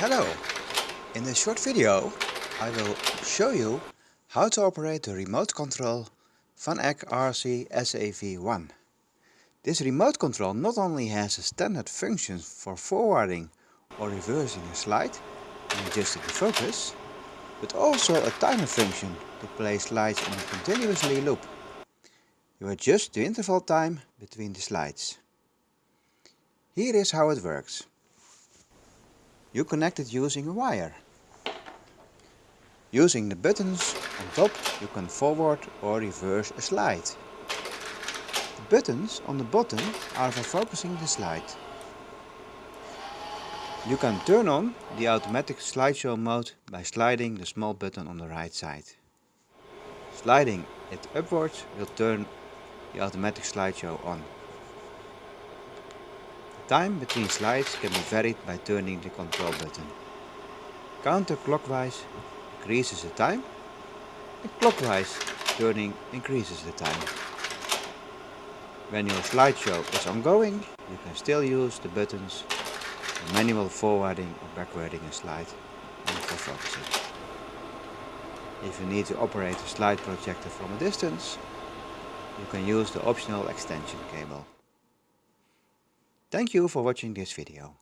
Hello! In this short video I will show you how to operate the remote control Eck RC SAV1. This remote control not only has a standard function for forwarding or reversing a slide and adjusting the focus, but also a timer function to play slides in a continuously loop. You adjust the interval time between the slides. Here is how it works. You connect it using a wire. Using the buttons on top you can forward or reverse a slide. The buttons on the bottom are for focusing the slide. You can turn on the automatic slideshow mode by sliding the small button on the right side. Sliding it upwards will turn the automatic slideshow on. Time between slides can be varied by turning the control button. Counterclockwise increases the time and clockwise turning increases the time. When your slideshow is ongoing, you can still use the buttons for manual forwarding or backwarding a slide and for focusing. If you need to operate a slide projector from a distance, you can use the optional extension cable. Thank you for watching this video.